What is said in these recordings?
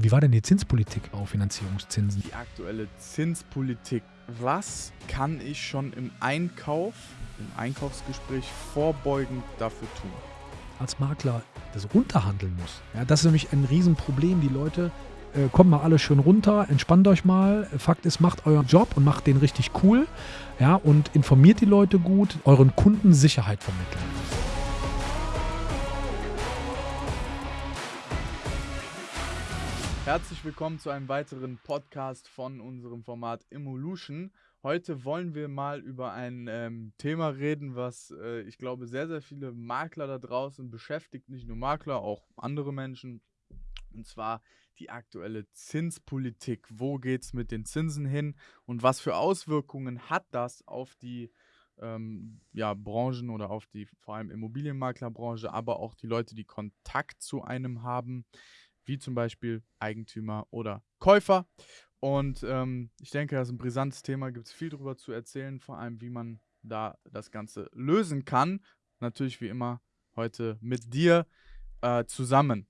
Wie war denn die Zinspolitik auf Finanzierungszinsen? Die aktuelle Zinspolitik. Was kann ich schon im Einkauf, im Einkaufsgespräch vorbeugend dafür tun? Als Makler das runterhandeln muss. Ja, das ist nämlich ein Riesenproblem. Die Leute äh, kommt mal alle schön runter, entspannt euch mal. Fakt ist, macht euren Job und macht den richtig cool. Ja, und informiert die Leute gut, euren Kunden Sicherheit vermitteln. Herzlich willkommen zu einem weiteren Podcast von unserem Format Evolution. Heute wollen wir mal über ein ähm, Thema reden, was äh, ich glaube sehr, sehr viele Makler da draußen beschäftigt. Nicht nur Makler, auch andere Menschen. Und zwar die aktuelle Zinspolitik. Wo geht es mit den Zinsen hin und was für Auswirkungen hat das auf die ähm, ja, Branchen oder auf die vor allem Immobilienmaklerbranche, aber auch die Leute, die Kontakt zu einem haben wie zum Beispiel Eigentümer oder Käufer. Und ähm, ich denke, das ist ein brisantes Thema, gibt es viel darüber zu erzählen, vor allem wie man da das Ganze lösen kann. Natürlich wie immer heute mit dir äh, zusammen.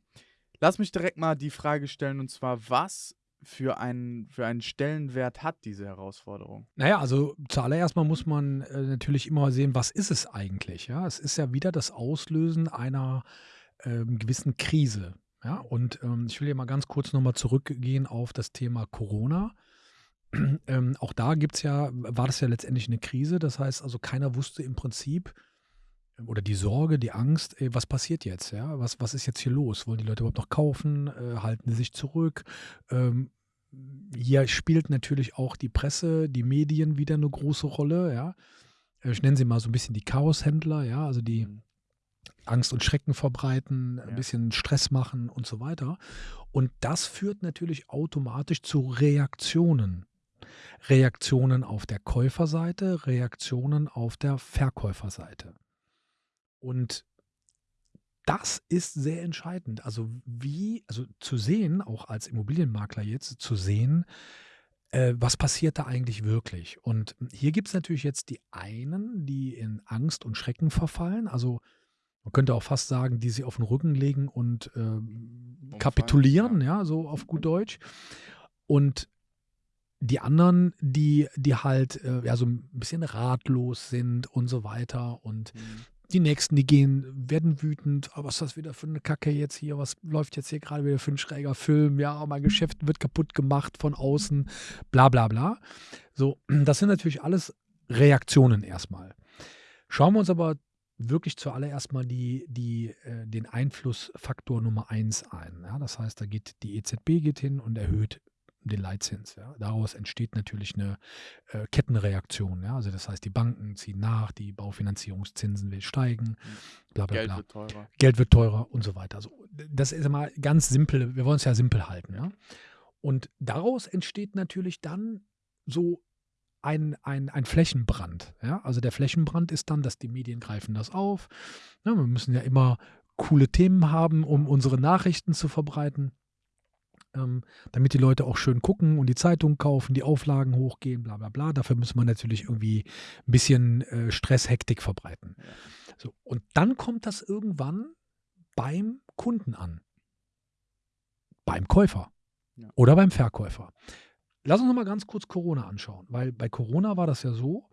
Lass mich direkt mal die Frage stellen und zwar, was für einen, für einen Stellenwert hat diese Herausforderung? Naja, also zuallererst mal muss man äh, natürlich immer sehen, was ist es eigentlich? Ja, es ist ja wieder das Auslösen einer ähm, gewissen Krise. Ja, und ähm, ich will hier mal ganz kurz nochmal zurückgehen auf das Thema Corona. ähm, auch da gibt es ja, war das ja letztendlich eine Krise. Das heißt also, keiner wusste im Prinzip, ähm, oder die Sorge, die Angst, ey, was passiert jetzt? Ja? Was, was ist jetzt hier los? Wollen die Leute überhaupt noch kaufen? Äh, halten sie sich zurück? Ähm, hier spielt natürlich auch die Presse, die Medien wieder eine große Rolle. Ja? Äh, ich nenne sie mal so ein bisschen die Chaoshändler, ja, also die mhm. Angst und Schrecken verbreiten, ein bisschen Stress machen und so weiter. Und das führt natürlich automatisch zu Reaktionen. Reaktionen auf der Käuferseite, Reaktionen auf der Verkäuferseite. Und das ist sehr entscheidend. Also wie, also zu sehen, auch als Immobilienmakler jetzt, zu sehen, äh, was passiert da eigentlich wirklich? Und hier gibt es natürlich jetzt die einen, die in Angst und Schrecken verfallen. Also man könnte auch fast sagen, die sie auf den Rücken legen und äh, kapitulieren, ja. ja, so auf gut Deutsch. Und die anderen, die, die halt äh, ja so ein bisschen ratlos sind und so weiter und mhm. die nächsten, die gehen, werden wütend, oh, was ist das wieder für eine Kacke jetzt hier, was läuft jetzt hier gerade wieder für ein schräger Film, ja, mein Geschäft wird kaputt gemacht von außen, bla bla bla. So, das sind natürlich alles Reaktionen erstmal. Schauen wir uns aber wirklich zuallererst mal die, die, äh, den Einflussfaktor Nummer eins ein. Ja? Das heißt, da geht die EZB geht hin und erhöht den Leitzins. Ja? Daraus entsteht natürlich eine äh, Kettenreaktion. Ja? Also das heißt, die Banken ziehen nach, die Baufinanzierungszinsen will steigen, bla bla Geld bla. wird teurer. Geld wird teurer und so weiter. Also, das ist immer ganz simpel, wir wollen es ja simpel halten. Ja? Und daraus entsteht natürlich dann so ein, ein, ein Flächenbrand. Ja? Also der Flächenbrand ist dann, dass die Medien greifen das auf. Ja, wir müssen ja immer coole Themen haben, um unsere Nachrichten zu verbreiten, ähm, damit die Leute auch schön gucken und die Zeitung kaufen, die Auflagen hochgehen, bla bla bla. Dafür muss man natürlich irgendwie ein bisschen äh, Stress, Hektik verbreiten. So, und dann kommt das irgendwann beim Kunden an. Beim Käufer ja. oder beim Verkäufer. Lass uns noch mal ganz kurz Corona anschauen, weil bei Corona war das ja so,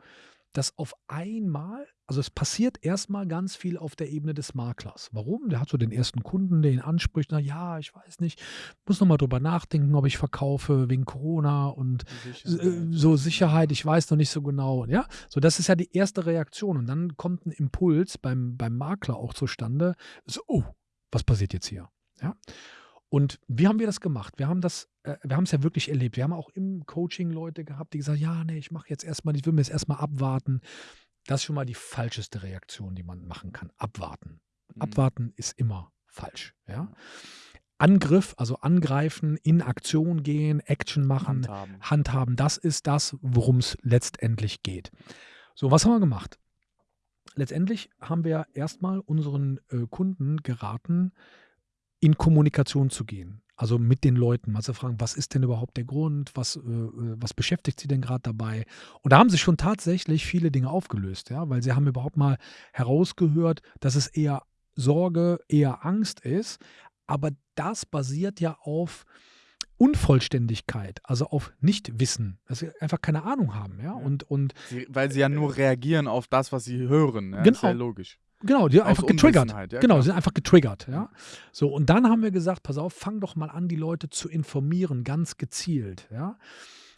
dass auf einmal, also es passiert erstmal ganz viel auf der Ebene des Maklers. Warum? Der hat so den ersten Kunden, der ihn anspricht, na ja, ich weiß nicht, muss noch mal drüber nachdenken, ob ich verkaufe wegen Corona und Sicherheit. Äh, so Sicherheit, ich weiß noch nicht so genau. Ja, so das ist ja die erste Reaktion und dann kommt ein Impuls beim, beim Makler auch zustande, so, oh, was passiert jetzt hier? Ja. Und wie haben wir das gemacht? Wir haben das, äh, wir haben es ja wirklich erlebt. Wir haben auch im Coaching Leute gehabt, die gesagt, ja, nee, ich mache jetzt erstmal, ich will mir jetzt erstmal abwarten. Das ist schon mal die falscheste Reaktion, die man machen kann. Abwarten. Mhm. Abwarten ist immer falsch. Ja? Angriff, also angreifen, in Aktion gehen, Action machen, handhaben, handhaben das ist das, worum es letztendlich geht. So, was haben wir gemacht? Letztendlich haben wir erstmal unseren äh, Kunden geraten, in Kommunikation zu gehen. Also mit den Leuten, mal zu fragen, was ist denn überhaupt der Grund, was, äh, äh was beschäftigt sie denn gerade dabei? Und da haben sich schon tatsächlich viele Dinge aufgelöst, ja, weil sie haben überhaupt mal herausgehört, dass es eher Sorge, eher Angst ist. Aber das basiert ja auf Unvollständigkeit, also auf Nichtwissen, dass sie einfach keine Ahnung haben, ja. Und, und Sie, weil sie ja nur reagieren auf das, was sie hören. Ja? Genau. Ist ja logisch. Genau, die sind einfach getriggert. Ja, genau, sie sind einfach getriggert, ja. So, und dann haben wir gesagt, pass auf, fang doch mal an, die Leute zu informieren, ganz gezielt, ja.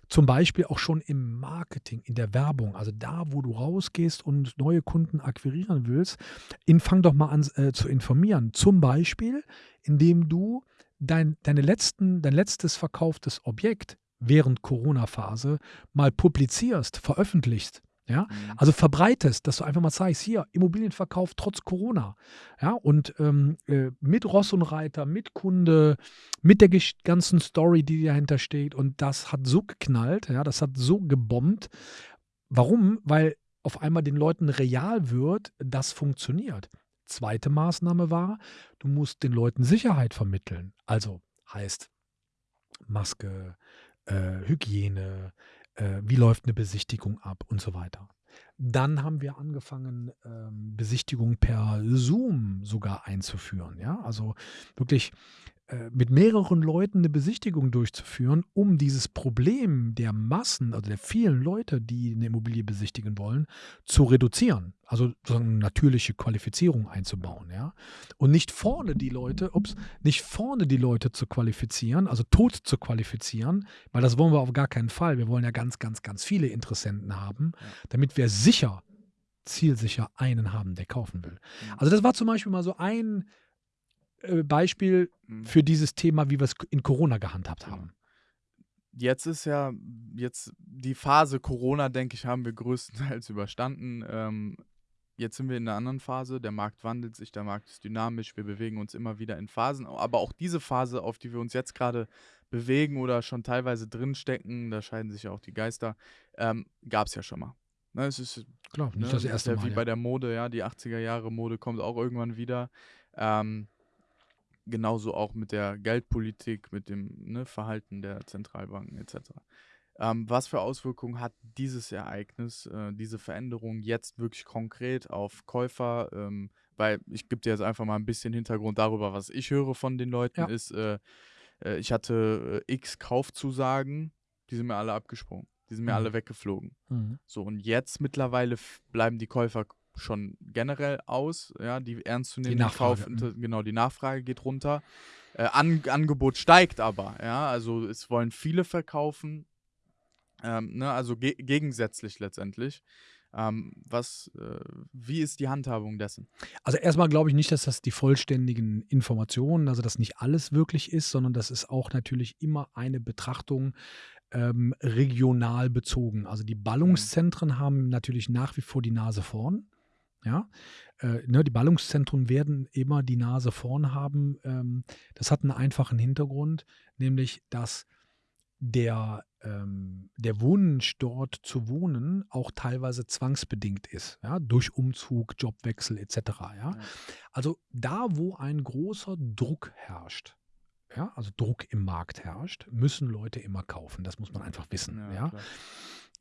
Zum Beispiel auch schon im Marketing, in der Werbung, also da, wo du rausgehst und neue Kunden akquirieren willst, in, fang doch mal an äh, zu informieren. Zum Beispiel, indem du dein, deine letzten, dein letztes verkauftes Objekt während Corona-Phase mal publizierst, veröffentlichst. Ja, Mhm. also verbreitest, dass du einfach mal zeigst, hier, Immobilienverkauf trotz Corona. Ja, und ähm, äh, mit Ross und Reiter, mit Kunde, mit der ganzen Story, die dahinter steht. Und das hat so geknallt, ja, das hat so gebombt. Warum? Weil auf einmal den Leuten real wird, das funktioniert. Zweite Maßnahme war, du musst den Leuten Sicherheit vermitteln. Also heißt Maske, äh, Hygiene, äh, wie läuft eine Besichtigung ab und so weiter. Dann haben wir angefangen, ähm, Besichtigungen per Zoom sogar einzuführen. Ja? Also wirklich mit mehreren Leuten eine Besichtigung durchzuführen, um dieses Problem der Massen, also der vielen Leute, die eine Immobilie besichtigen wollen, zu reduzieren. Also sozusagen eine natürliche Qualifizierung einzubauen. Ja? Und nicht vorne die Leute, ups, nicht vorne die Leute zu qualifizieren, also tot zu qualifizieren, weil das wollen wir auf gar keinen Fall. Wir wollen ja ganz, ganz, ganz viele Interessenten haben, damit wir sicher, zielsicher einen haben, der kaufen will. Mhm. Also das war zum Beispiel mal so ein äh, Beispiel Mhm. für dieses Thema, wie wir es in Corona gehandhabt Genau. haben. Jetzt ist ja, jetzt die Phase Corona, denke ich, haben wir größtenteils überstanden. Ähm, jetzt sind wir in einer anderen Phase. Der Markt wandelt sich, der Markt ist dynamisch. Wir bewegen uns immer wieder in Phasen. Aber auch diese Phase, auf die wir uns jetzt gerade bewegen oder schon teilweise drinstecken, da scheiden sich ja auch die Geister, ähm, gab es ja schon mal. Ne, es ist Klar, nicht Ne, das ist erste ja Mal. Wie Ja. bei der Mode, ja, die 80er Jahre Mode kommt auch irgendwann wieder. Ähm, genauso auch mit der Geldpolitik, mit dem ne, Verhalten der Zentralbanken etc. Ähm, was für Auswirkungen hat dieses Ereignis, äh, diese Veränderung jetzt wirklich konkret auf Käufer? Ähm, weil ich gebe dir jetzt einfach mal ein bisschen Hintergrund darüber, was ich höre von den Leuten, Ja. ist, äh, äh, ich hatte äh, x Kaufzusagen, die sind mir alle abgesprungen, die sind mir Mhm. alle weggeflogen. Mhm. So, und jetzt mittlerweile bleiben die Käufer schon generell aus, ja, die ernst zu nehmen. Nachfrage, Kauf, inter- genau, die Nachfrage geht runter. Äh, An Angebot steigt aber, ja, also es wollen viele verkaufen, ähm, ne, also ge gegensätzlich letztendlich. Ähm, was, äh, wie ist die Handhabung dessen? Also erstmal glaube ich nicht, dass das die vollständigen Informationen, also dass nicht alles wirklich ist, sondern das ist auch natürlich immer eine Betrachtung ähm, regional bezogen. Also die Ballungszentren haben natürlich nach wie vor die Nase vorn. Ja, äh, ne, die Ballungszentren werden immer die Nase vorn haben. Ähm, das hat einen einfachen Hintergrund, nämlich dass der, ähm, der Wunsch dort zu wohnen auch teilweise zwangsbedingt ist, ja, durch Umzug, Jobwechsel etc. Ja. Ja. Also da, wo ein großer Druck herrscht, ja, also Druck im Markt herrscht, müssen Leute immer kaufen. Das muss man einfach wissen. Ja, klar.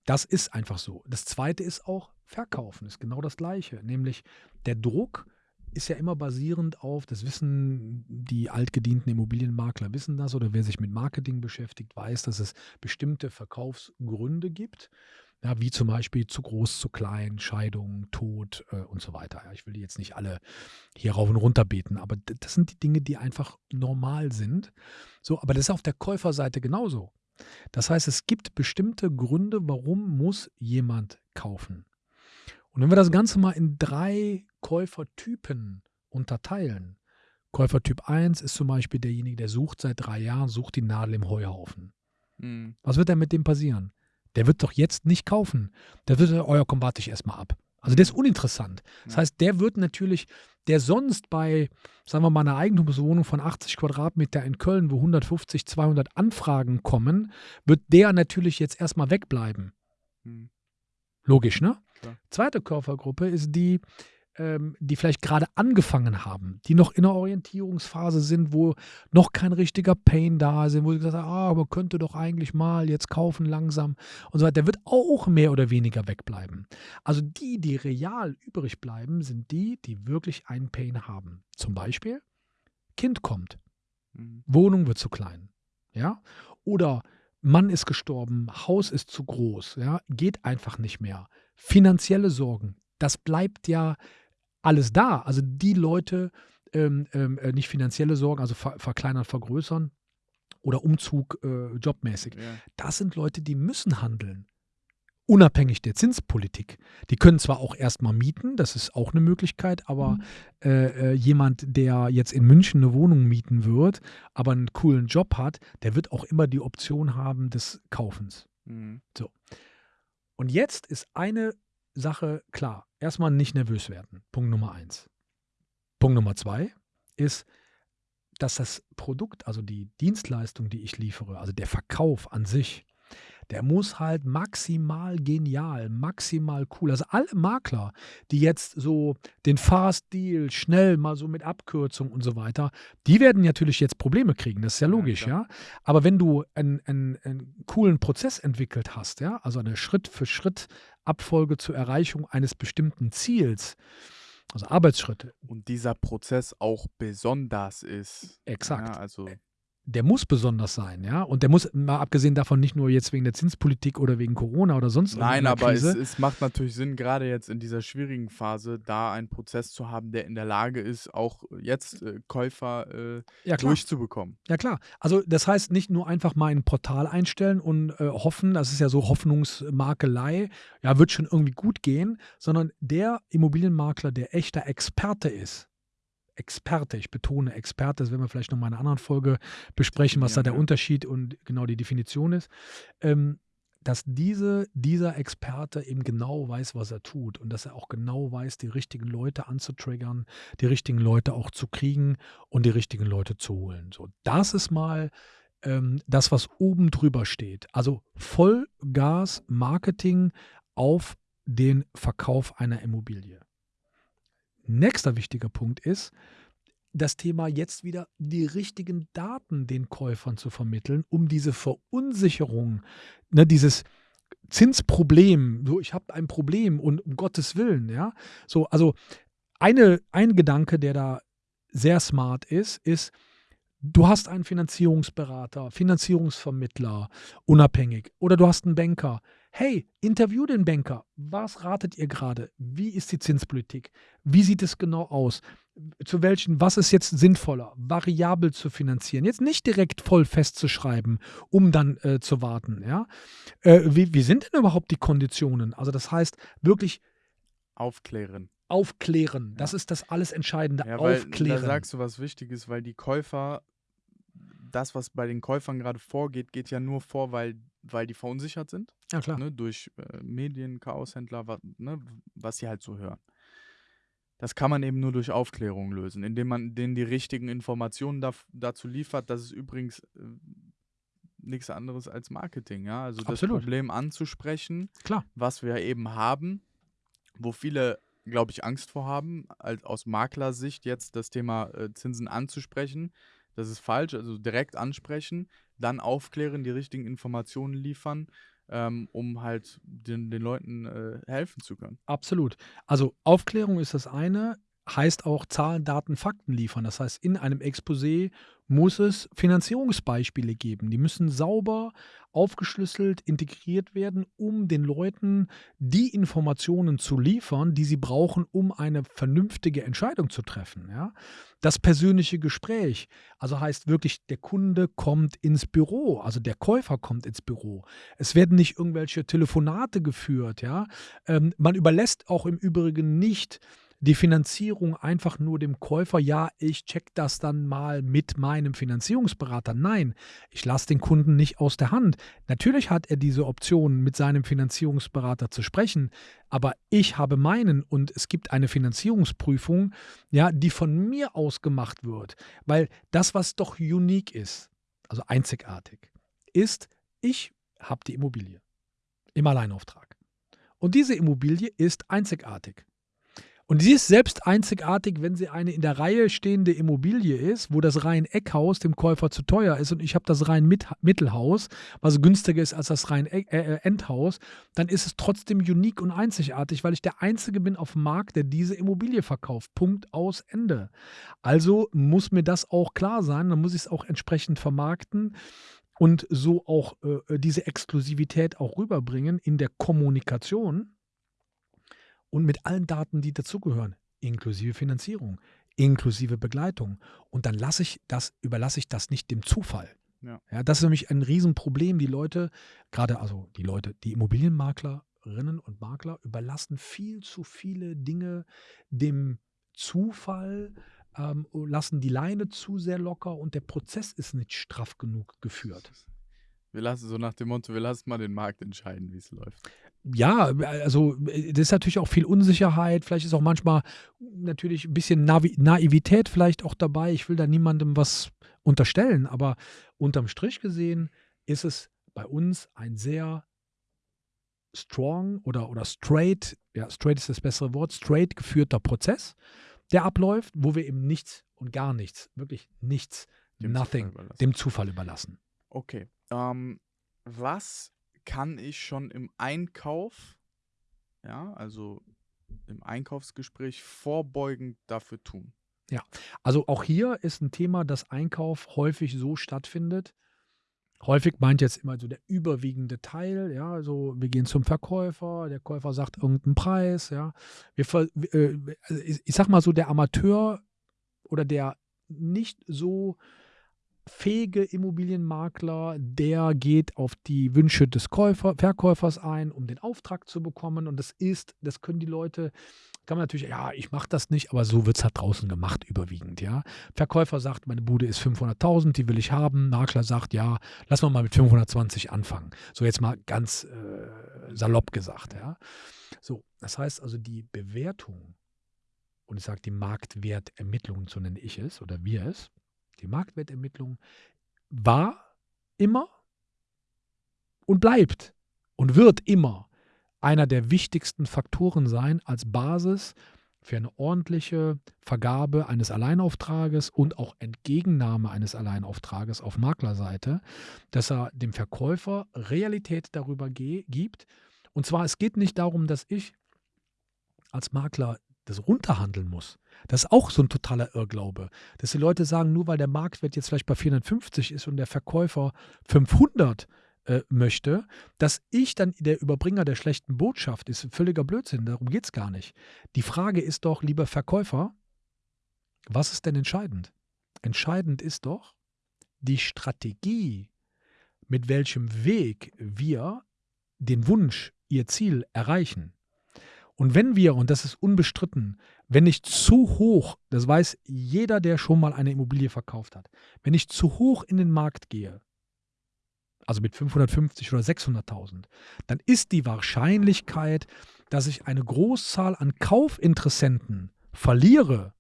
Das ist einfach so. Das zweite ist auch verkaufen, ist genau das gleiche. Nämlich der Druck ist ja immer basierend auf, das wissen die altgedienten Immobilienmakler, wissen das, oder wer sich mit Marketing beschäftigt, weiß, dass es bestimmte Verkaufsgründe gibt. Ja, wie zum Beispiel zu groß, zu klein, Scheidung, Tod äh, und so weiter. Ja, ich will die jetzt nicht alle hier rauf und runter beten, aber das sind die Dinge, die einfach normal sind. So, aber das ist auf der Käuferseite genauso. Das heißt, es gibt bestimmte Gründe, warum muss jemand kaufen. Und wenn wir das Ganze mal in drei Käufertypen unterteilen. Käufertyp 1 ist zum Beispiel derjenige, der sucht seit drei Jahren, sucht die Nadel im Heuhaufen. Mhm. Was wird denn mit dem passieren? Der wird doch jetzt nicht kaufen. Der wird, oh ja, komm, warte ich erstmal ab. Also der ist uninteressant. Das heißt, der wird natürlich, der sonst bei, sagen wir mal, einer Eigentumswohnung von 80 Quadratmeter in Köln, wo 150, 200 Anfragen kommen, wird der natürlich jetzt erstmal wegbleiben. Mhm. Logisch, ne? Klar. Zweite Käufergruppe ist die, ähm, die vielleicht gerade angefangen haben, die noch in der Orientierungsphase sind, wo noch kein richtiger Pain da ist, wo sie gesagt haben, ah, man könnte doch eigentlich mal jetzt kaufen langsam und so weiter. Der wird auch mehr oder weniger wegbleiben. Also die, die real übrig bleiben, sind die, die wirklich einen Pain haben. Zum Beispiel, Kind kommt. Mhm. Wohnung wird zu klein. Ja? oder Mann ist gestorben, Haus ist zu groß, ja, geht einfach nicht mehr. Finanzielle Sorgen, das bleibt ja alles da. Also die Leute, ähm, ähm, äh, nicht finanzielle Sorgen, also ver verkleinern, vergrößern oder Umzug äh, jobmäßig. Ja. Das sind Leute, die müssen handeln. Unabhängig der Zinspolitik. Die können zwar auch erstmal mieten, das ist auch eine Möglichkeit, aber Mhm. äh, äh, jemand, der jetzt in München eine Wohnung mieten wird, aber einen coolen Job hat, der wird auch immer die Option haben des Kaufens. Mhm. Und jetzt ist eine Sache klar. Erstmal nicht nervös werden. Punkt Nummer eins. Punkt Nummer zwei ist, dass das Produkt, also die Dienstleistung, die ich liefere, also der Verkauf an sich, der muss halt maximal genial, maximal cool. Also alle Makler, die jetzt so den Fast Deal schnell mal so mit Abkürzung und so weiter, die werden natürlich jetzt Probleme kriegen. Das ist ja Ja, logisch, klar. ja. Aber wenn du einen, einen, einen coolen Prozess entwickelt hast, ja, also eine Schritt für Schritt Abfolge zur Erreichung eines bestimmten Ziels, also Arbeitsschritte, Und dieser Prozess auch besonders ist. exakt. Ja, also der muss besonders sein, ja. Und der muss, mal abgesehen davon, nicht nur jetzt wegen der Zinspolitik oder wegen Corona oder sonst Nein, aber es, es macht natürlich Sinn, gerade jetzt in dieser schwierigen Phase, da einen Prozess zu haben, der in der Lage ist, auch jetzt äh, Käufer äh, ja, durchzubekommen. Ja, klar. Also, das heißt, nicht nur einfach mal ein Portal einstellen und äh, hoffen, das ist ja so Hoffnungsmakelei, ja, wird schon irgendwie gut gehen, sondern der Immobilienmakler, der echter Experte ist, Experte, ich betone Experte, das werden wir vielleicht noch mal in einer anderen Folge besprechen, was da der. Unterschied und genau die Definition ist, ähm, dass diese, dieser Experte eben genau weiß, was er tut und dass er auch genau weiß, die richtigen Leute anzutriggern, die richtigen Leute auch zu kriegen und die richtigen Leute zu holen. So, das ist mal ähm, das, was oben drüber steht. Also Vollgas Marketing auf den Verkauf einer Immobilie. Nächster wichtiger Punkt ist, das Thema jetzt wieder die richtigen Daten den Käufern zu vermitteln, um diese Verunsicherung, ne, dieses Zinsproblem, so ich habe ein Problem und um Gottes Willen, ja, so also eine, ein Gedanke, der da sehr smart ist, ist, du hast einen Finanzierungsberater, Finanzierungsvermittler, unabhängig, oder du hast einen Banker. Hey, interview den Banker. Was ratet ihr gerade? Wie ist die Zinspolitik? Wie sieht es genau aus? Zu welchen, was ist jetzt sinnvoller, variabel zu finanzieren? Jetzt nicht direkt voll festzuschreiben, um dann äh, zu warten. Ja? Äh, wie, wie sind denn überhaupt die Konditionen? Also, das heißt, wirklich Aufklären. aufklären. Das Ja. ist das alles Entscheidende. Ja, weil aufklären. da sagst du was Wichtiges, weil die Käufer, das, was bei den Käufern gerade vorgeht, geht ja nur vor, weil, weil die verunsichert sind. ja, klar. ne, durch äh, Medien, Chaoshändler, was, ne, was sie halt so hören. Das kann man eben nur durch Aufklärung lösen, indem man denen die richtigen Informationen da, dazu liefert. Das ist übrigens äh, nichts anderes als Marketing, ja. Also das Absolut. Problem anzusprechen, Klar. was wir eben haben, wo viele, glaube ich, Angst vor haben, als aus Maklersicht jetzt das Thema äh, Zinsen anzusprechen. Das ist falsch, also direkt ansprechen, dann aufklären, die richtigen Informationen liefern, ähm, um halt den, den Leuten äh, helfen zu können. Absolut. Also Aufklärung ist das eine, heißt auch Zahlen, Daten, Fakten liefern. Das heißt, in einem Exposé muss es Finanzierungsbeispiele geben. Die müssen sauber aufgeschlüsselt, integriert werden, um den Leuten die Informationen zu liefern, die sie brauchen, um eine vernünftige Entscheidung zu treffen. Ja? Das persönliche Gespräch, also heißt wirklich, der Kunde kommt ins Büro, also der Käufer kommt ins Büro. Es werden nicht irgendwelche Telefonate geführt. Ja? Ähm, man überlässt auch im Übrigen nicht die Finanzierung einfach nur dem Käufer, ja, ich check das dann mal mit meinem Finanzierungsberater. Nein, ich lasse den Kunden nicht aus der Hand. Natürlich hat er diese Option, mit seinem Finanzierungsberater zu sprechen, aber ich habe meinen und es gibt eine Finanzierungsprüfung, ja, die von mir aus gemacht wird, weil das, was doch unique ist, also einzigartig, ist, ich habe die Immobilie im Alleinauftrag. Und diese Immobilie ist einzigartig. Und sie ist selbst einzigartig, wenn sie eine in der Reihe stehende Immobilie ist, wo das rein Eckhaus dem Käufer zu teuer ist und ich habe das rein Mit Mittelhaus, was günstiger ist als das rein e äh, Endhaus, dann ist es trotzdem unique und einzigartig, weil ich der Einzige bin auf dem Markt, der diese Immobilie verkauft. Punkt aus Ende. Also muss mir das auch klar sein, dann muss ich es auch entsprechend vermarkten. und so auch äh, diese Exklusivität auch rüberbringen in der Kommunikation und mit allen Daten, die dazugehören, inklusive Finanzierung, inklusive Begleitung. Und dann lasse ich das, überlasse ich das nicht dem Zufall. Ja. Ja, das ist nämlich ein Riesenproblem. Die Leute, gerade also die Leute, die Immobilienmaklerinnen und Makler überlassen viel zu viele Dinge dem Zufall, ähm, lassen die Leine zu sehr locker und der Prozess ist nicht straff genug geführt. Wir lassen so nach dem Motto, wir lassen mal den Markt entscheiden, wie es läuft. Ja, also äh, das ist natürlich auch viel Unsicherheit. Vielleicht ist auch manchmal natürlich ein bisschen Navi Naivität vielleicht auch dabei. Ich will da niemandem was unterstellen, aber unterm Strich gesehen ist es bei uns ein sehr strong oder, oder straight, ja, straight ist das bessere Wort, straight geführter Prozess, der abläuft, wo wir eben nichts und gar nichts, wirklich nichts, Dem nothing, Zufall dem Zufall überlassen. Okay. Ähm, was kann ich schon im Einkauf, ja, also im Einkaufsgespräch vorbeugend dafür tun? Also auch hier ist ein Thema, dass Einkauf häufig so stattfindet. Häufig meint jetzt immer so der überwiegende Teil, ja, also wir gehen zum Verkäufer, der Käufer sagt irgendeinen Preis, ja. Wir, äh, also ich sag mal so, der Amateur oder der nicht so fähige Immobilienmakler, der geht auf die Wünsche des Käufer, Verkäufers ein, um den Auftrag zu bekommen. Und das ist, das können die Leute, kann man natürlich, ja, ich mache das nicht, aber so wird es halt draußen gemacht, überwiegend, ja. Verkäufer sagt, meine Bude ist 500.000, die will ich haben. Makler sagt, ja, lass mal mit 520 anfangen. So jetzt mal ganz äh, salopp gesagt, ja. So, das heißt also die Bewertung, und ich sage die Marktwertermittlung, so nenne ich es oder wir es, die Marktwertermittlung war immer und bleibt und wird immer einer der wichtigsten Faktoren sein als Basis für eine ordentliche Vergabe eines Alleinauftrages und auch Entgegennahme eines Alleinauftrages auf Maklerseite, dass er dem Verkäufer Realität darüber gibt. Und zwar, es geht nicht darum, dass ich als Makler das runterhandeln muss. Das ist auch so ein totaler Irrglaube, dass die Leute sagen, nur weil der Marktwert jetzt vielleicht bei 450 ist und der Verkäufer 500 äh, möchte, dass ich dann der Überbringer der schlechten Botschaft ist. Völliger Blödsinn, darum geht es gar nicht. Die Frage ist doch, lieber Verkäufer, was ist denn entscheidend? Entscheidend ist doch die Strategie, mit welchem Weg wir den Wunsch, ihr Ziel erreichen. Und wenn wir, und das ist unbestritten, wenn ich zu hoch, das weiß jeder, der schon mal eine Immobilie verkauft hat, wenn ich zu hoch in den Markt gehe, also mit 550 oder 600.000, dann ist die Wahrscheinlichkeit, dass ich eine Großzahl an Kaufinteressenten verliere,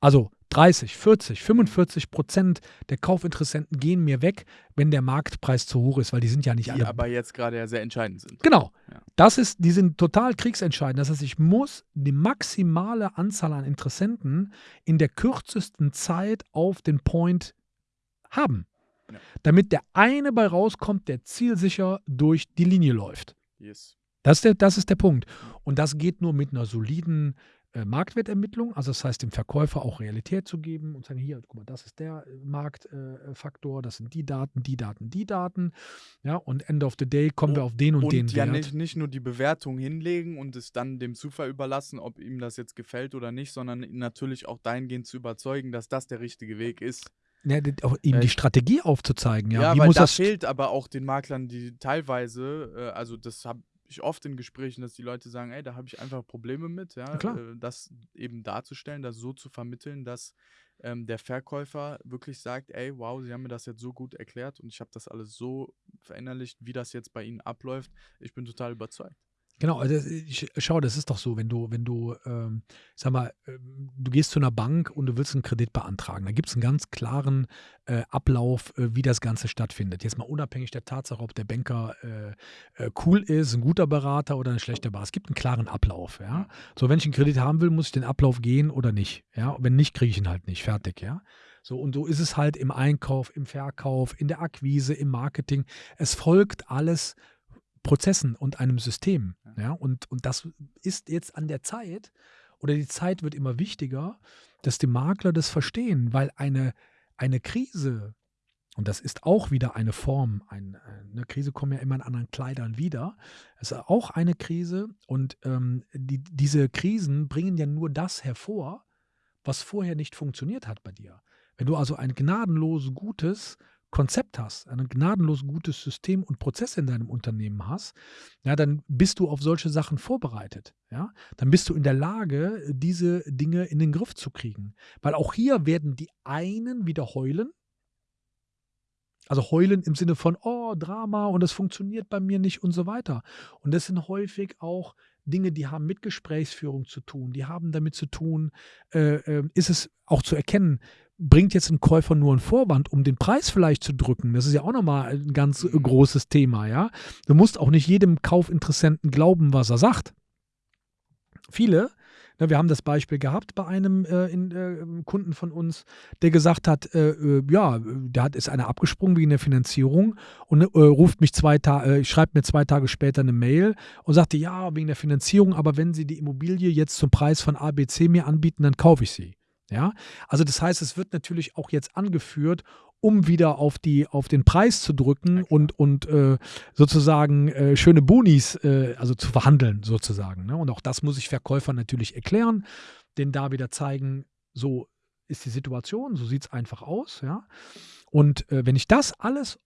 also 30, 40, 45 Prozent der Kaufinteressenten gehen mir weg, wenn der Marktpreis zu hoch ist, weil die sind ja nicht Die alle aber jetzt gerade ja sehr entscheidend sind. Genau. Das ist, die sind total kriegsentscheidend. Das heißt, ich muss die maximale Anzahl an Interessenten in der kürzesten Zeit auf den Point haben. Ja. Damit der eine bei rauskommt, der zielsicher durch die Linie läuft. Yes. Das ist der, das ist der Punkt. Und das geht nur mit einer soliden Marktwertermittlung, also das heißt dem Verkäufer auch Realität zu geben und sagen, hier, guck mal, das ist der äh, Marktfaktor, äh, das sind die Daten, die Daten, die Daten. Ja, und end of the day kommen wir auf den und, Und den ja Wert. nicht, nicht nur die Bewertung hinlegen und es dann dem Zufall überlassen, ob ihm das jetzt gefällt oder nicht, sondern natürlich auch dahingehend zu überzeugen, dass das der richtige Weg ist. Ja, auch ihm Äh, die Strategie aufzuzeigen. Ja, Ja, wie weil muss da das fehlt aber auch den Maklern, die teilweise, äh, also das habe ich oft in Gesprächen, dass die Leute sagen, ey, da habe ich einfach Probleme mit, ja. Äh, das eben darzustellen, das so zu vermitteln, dass ähm, der Verkäufer wirklich sagt, ey, wow, Sie haben mir das jetzt so gut erklärt und ich habe das alles so verinnerlicht, wie das jetzt bei Ihnen abläuft. Ich bin total überzeugt. Genau, also ich, schau, das ist doch so, wenn du, wenn du, ähm, sag mal, ähm, du gehst zu einer Bank und du willst einen Kredit beantragen, da gibt es einen ganz klaren äh, Ablauf, äh, wie das Ganze stattfindet. Jetzt mal unabhängig der Tatsache, ob der Banker äh, äh, cool ist, ein guter Berater oder ein schlechter Berater. Es gibt einen klaren Ablauf, ja. So, wenn ich einen Kredit haben will, muss ich den Ablauf gehen oder nicht, ja. Wenn nicht, kriege ich ihn halt nicht, fertig, ja. So, und so ist es halt im Einkauf, im Verkauf, in der Akquise, im Marketing. Es folgt alles Prozessen und einem System. Ja, und, und das ist jetzt an der Zeit, oder die Zeit wird immer wichtiger, dass die Makler das verstehen, weil eine, eine Krise und das ist auch wieder eine Form, ein, eine Krise kommt ja immer in anderen Kleidern wieder. Es ist auch eine Krise und ähm, die, diese Krisen bringen ja nur das hervor, was vorher nicht funktioniert hat bei dir. Wenn du also ein gnadenlos gutes Konzept hast, ein gnadenlos gutes System und Prozess in deinem Unternehmen hast, ja, dann bist du auf solche Sachen vorbereitet. Ja? Dann bist du in der Lage, diese Dinge in den Griff zu kriegen. Weil auch hier werden die einen wieder heulen, also heulen im Sinne von, oh, Drama und das funktioniert bei mir nicht und so weiter. Und das sind häufig auch Dinge, die haben mit Gesprächsführung zu tun, die haben damit zu tun, äh, äh, ist es auch zu erkennen, bringt jetzt ein Käufer nur einen Vorwand, um den Preis vielleicht zu drücken. Das ist ja auch nochmal ein ganz mhm. großes Thema, ja. Du musst auch nicht jedem Kaufinteressenten glauben, was er sagt. Viele Ne, wir haben das Beispiel gehabt bei einem äh, in, äh, Kunden von uns, der gesagt hat, äh, äh ja, da hat, ist einer abgesprungen wegen der Finanzierung und äh, ruft mich zwei Tage, äh, schreibt mir zwei Tage später eine Mail und sagte, ja, wegen der Finanzierung, aber wenn Sie die Immobilie jetzt zum Preis von ABC mir anbieten, dann kaufe ich sie. Ja, also das heißt, es wird natürlich auch jetzt angeführt, um wieder auf, die, auf den Preis zu drücken und, und äh, sozusagen äh, schöne Bonis, äh, also zu verhandeln sozusagen. Ne? Und auch das muss ich Verkäufern natürlich erklären, denen da wieder zeigen, so ist die Situation, so sieht es einfach aus. Ja? Und äh, wenn ich das alles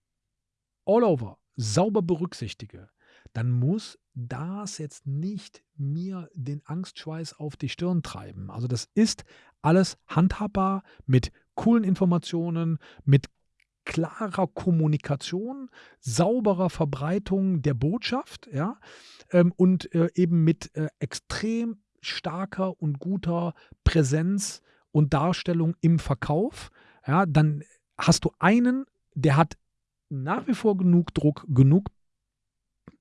all over sauber berücksichtige, dann muss das jetzt nicht mir den Angstschweiß auf die Stirn treiben. Also das ist alles handhabbar mit coolen Informationen, mit klarer Kommunikation, sauberer Verbreitung der Botschaft, ja, ähm, und äh, eben mit äh, extrem starker und guter Präsenz und Darstellung im Verkauf, ja, dann hast du einen, der hat nach wie vor genug Druck, genug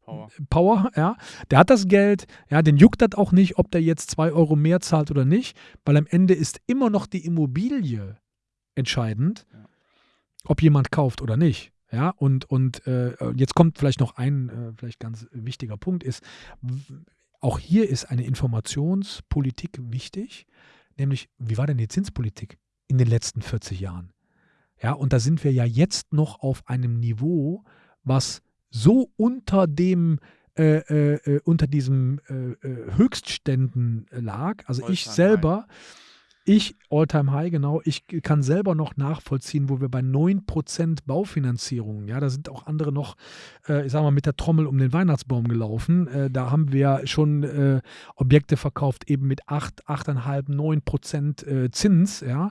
Power. Power, ja. Der hat das Geld, ja, den juckt das auch nicht, ob der jetzt zwei Euro mehr zahlt oder nicht, weil am Ende ist immer noch die Immobilie entscheidend, ob jemand kauft oder nicht. Ja, und, und äh, jetzt kommt vielleicht noch ein äh, vielleicht ganz wichtiger Punkt, ist, auch hier ist eine Informationspolitik wichtig, nämlich, wie war denn die Zinspolitik in den letzten 40 Jahren? Ja, und da sind wir ja jetzt noch auf einem Niveau, was so unter dem äh, äh, äh unter diesem äh, äh Höchstständen lag. Also ich selber, ich, Alltime High, genau, ich kann selber noch nachvollziehen, wo wir bei 9% Baufinanzierung, ja, da sind auch andere noch, äh, ich sag mal, mit der Trommel um den Weihnachtsbaum gelaufen. Äh, da haben wir schon äh, Objekte verkauft, eben mit 8, 8,5, 9% äh, Zins, ja.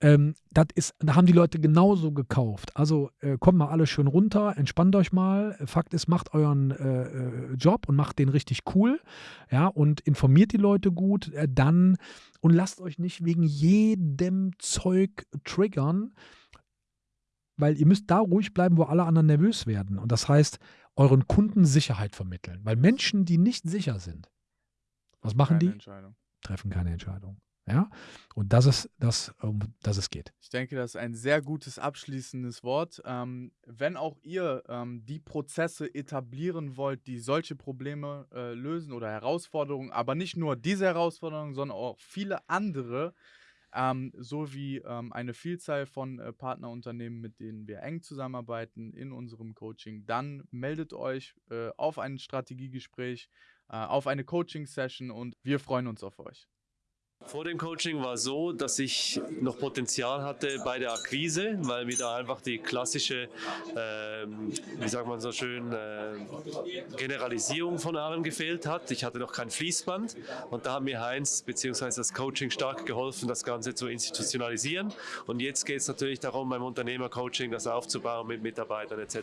Ähm, das ist, da haben die Leute genauso gekauft. Also äh, kommt mal alle schön runter, entspannt euch mal. Fakt ist, macht euren äh, Job und macht den richtig cool, ja, und informiert die Leute gut. dann und lasst euch nicht wegen jedem Zeug triggern, weil ihr müsst da ruhig bleiben, wo alle anderen nervös werden. Und das heißt, euren Kunden Sicherheit vermitteln. Weil Menschen, die nicht sicher sind, was machen die? Treffen keine Entscheidung. Ja, und das ist das, um das es geht. Ich denke, das ist ein sehr gutes abschließendes Wort. Ähm, wenn auch ihr ähm, die Prozesse etablieren wollt, die solche Probleme äh, lösen oder Herausforderungen, aber nicht nur diese Herausforderungen, sondern auch viele andere, ähm, sowie ähm, eine Vielzahl von äh, Partnerunternehmen, mit denen wir eng zusammenarbeiten in unserem Coaching, dann meldet euch äh, auf ein Strategiegespräch, äh, auf eine Coaching-Session und wir freuen uns auf euch. Vor dem Coaching war es so, dass ich noch Potenzial hatte bei der Akquise, weil mir da einfach die klassische, äh, wie sagt man so schön, äh, Generalisierung von allem gefehlt hat. Ich hatte noch kein Fließband und da hat mir Heinz bzw. das Coaching stark geholfen, das Ganze zu institutionalisieren. Und jetzt geht es natürlich darum, beim Unternehmercoaching das aufzubauen mit Mitarbeitern etc.